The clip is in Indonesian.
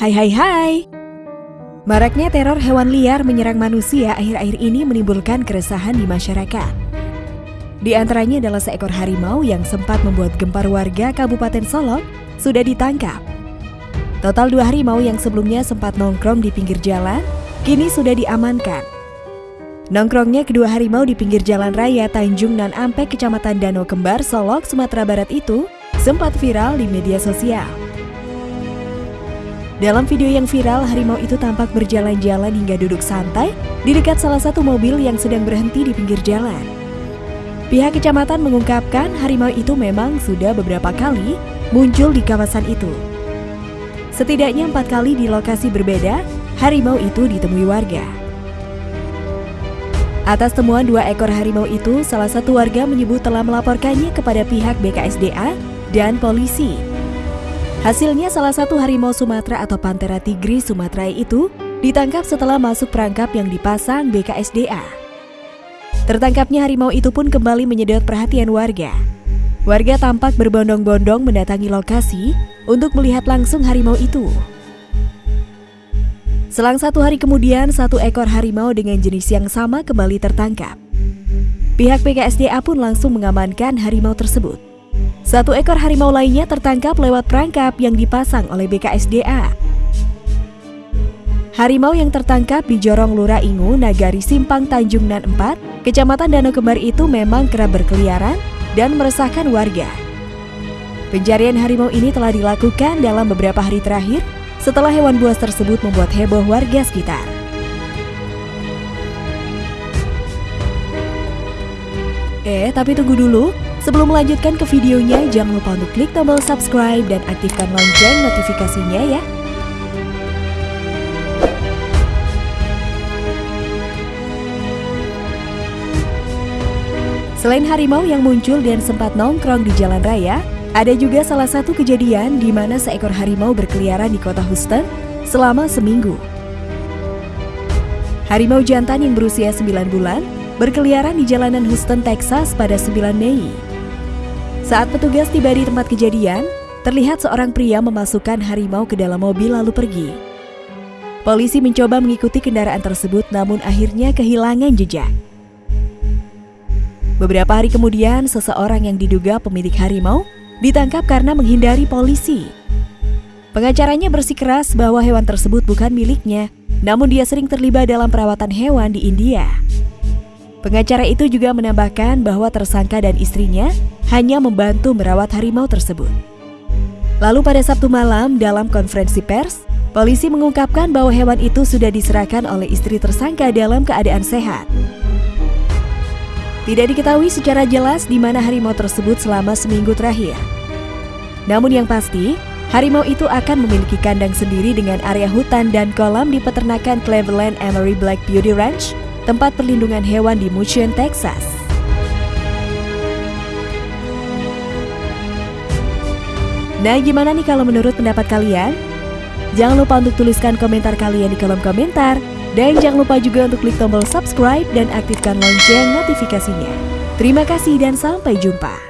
Hai hai hai Maraknya teror hewan liar menyerang manusia akhir-akhir ini menimbulkan keresahan di masyarakat. Di antaranya adalah seekor harimau yang sempat membuat gempar warga Kabupaten Solok sudah ditangkap. Total dua harimau yang sebelumnya sempat nongkrong di pinggir jalan, kini sudah diamankan. Nongkrongnya kedua harimau di pinggir jalan raya Tanjung Nan Ampek, Kecamatan Danau Kembar, Solok, Sumatera Barat itu sempat viral di media sosial. Dalam video yang viral, harimau itu tampak berjalan-jalan hingga duduk santai di dekat salah satu mobil yang sedang berhenti di pinggir jalan. Pihak kecamatan mengungkapkan harimau itu memang sudah beberapa kali muncul di kawasan itu. Setidaknya empat kali di lokasi berbeda, harimau itu ditemui warga. Atas temuan dua ekor harimau itu, salah satu warga menyebut telah melaporkannya kepada pihak BKSDA dan polisi. Hasilnya salah satu harimau Sumatera atau Panthera tigris Sumatera itu ditangkap setelah masuk perangkap yang dipasang BKSDA. Tertangkapnya harimau itu pun kembali menyedot perhatian warga. Warga tampak berbondong-bondong mendatangi lokasi untuk melihat langsung harimau itu. Selang satu hari kemudian, satu ekor harimau dengan jenis yang sama kembali tertangkap. Pihak BKSDA pun langsung mengamankan harimau tersebut. Satu ekor harimau lainnya tertangkap lewat perangkap yang dipasang oleh BKSDA. Harimau yang tertangkap di Jorong Lura Ingu, Nagari Simpang Tanjung Nan 4, Kecamatan Danau Kembar itu memang kerap berkeliaran dan meresahkan warga. Pencarian harimau ini telah dilakukan dalam beberapa hari terakhir setelah hewan buas tersebut membuat heboh warga sekitar. Eh, tapi tunggu dulu. Sebelum melanjutkan ke videonya, jangan lupa untuk klik tombol subscribe dan aktifkan lonceng notifikasinya ya. Selain harimau yang muncul dan sempat nongkrong di jalan raya, ada juga salah satu kejadian di mana seekor harimau berkeliaran di kota Houston selama seminggu. Harimau jantan yang berusia 9 bulan berkeliaran di jalanan Houston, Texas pada 9 Mei. Saat petugas tiba di tempat kejadian, terlihat seorang pria memasukkan harimau ke dalam mobil lalu pergi. Polisi mencoba mengikuti kendaraan tersebut namun akhirnya kehilangan jejak. Beberapa hari kemudian, seseorang yang diduga pemilik harimau ditangkap karena menghindari polisi. Pengacaranya bersikeras bahwa hewan tersebut bukan miliknya, namun dia sering terlibat dalam perawatan hewan di India. Pengacara itu juga menambahkan bahwa tersangka dan istrinya hanya membantu merawat harimau tersebut. Lalu pada Sabtu malam dalam konferensi pers, polisi mengungkapkan bahwa hewan itu sudah diserahkan oleh istri tersangka dalam keadaan sehat. Tidak diketahui secara jelas di mana harimau tersebut selama seminggu terakhir. Namun yang pasti, harimau itu akan memiliki kandang sendiri dengan area hutan dan kolam di peternakan Cleveland Emery Black Beauty Ranch tempat perlindungan hewan di Mission, Texas. Nah, gimana nih kalau menurut pendapat kalian? Jangan lupa untuk tuliskan komentar kalian di kolom komentar. Dan jangan lupa juga untuk klik tombol subscribe dan aktifkan lonceng notifikasinya. Terima kasih dan sampai jumpa.